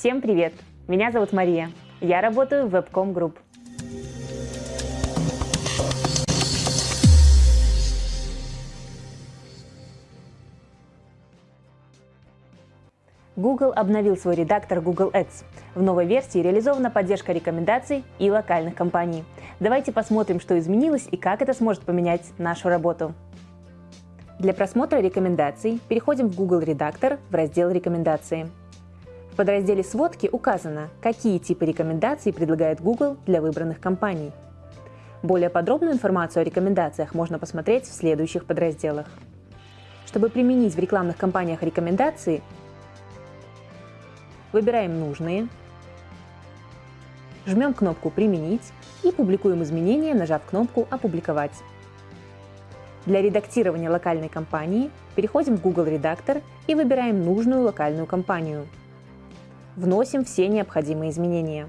Всем привет! Меня зовут Мария. Я работаю в Webcom Group. Google обновил свой редактор Google Ads. В новой версии реализована поддержка рекомендаций и локальных компаний. Давайте посмотрим, что изменилось и как это сможет поменять нашу работу. Для просмотра рекомендаций переходим в Google редактор в раздел «Рекомендации». Подразделе «Сводки» указано, какие типы рекомендаций предлагает Google для выбранных компаний. Более подробную информацию о рекомендациях можно посмотреть в следующих подразделах. Чтобы применить в рекламных кампаниях рекомендации, выбираем нужные, жмем кнопку «Применить» и публикуем изменения, нажав кнопку «Опубликовать». Для редактирования локальной кампании переходим в Google редактор и выбираем нужную локальную кампанию. Вносим все необходимые изменения.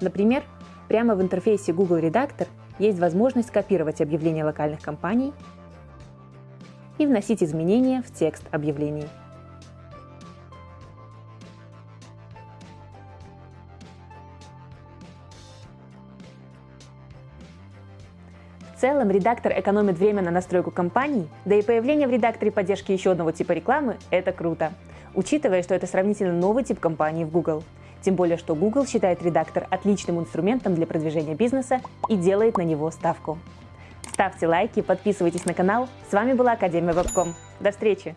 Например, прямо в интерфейсе Google редактор есть возможность копировать объявления локальных кампаний и вносить изменения в текст объявлений. В целом, редактор экономит время на настройку кампаний, да и появление в редакторе поддержки еще одного типа рекламы – это круто, учитывая, что это сравнительно новый тип компании в Google. Тем более, что Google считает редактор отличным инструментом для продвижения бизнеса и делает на него ставку. Ставьте лайки, подписывайтесь на канал. С вами была Академия Вебком. До встречи!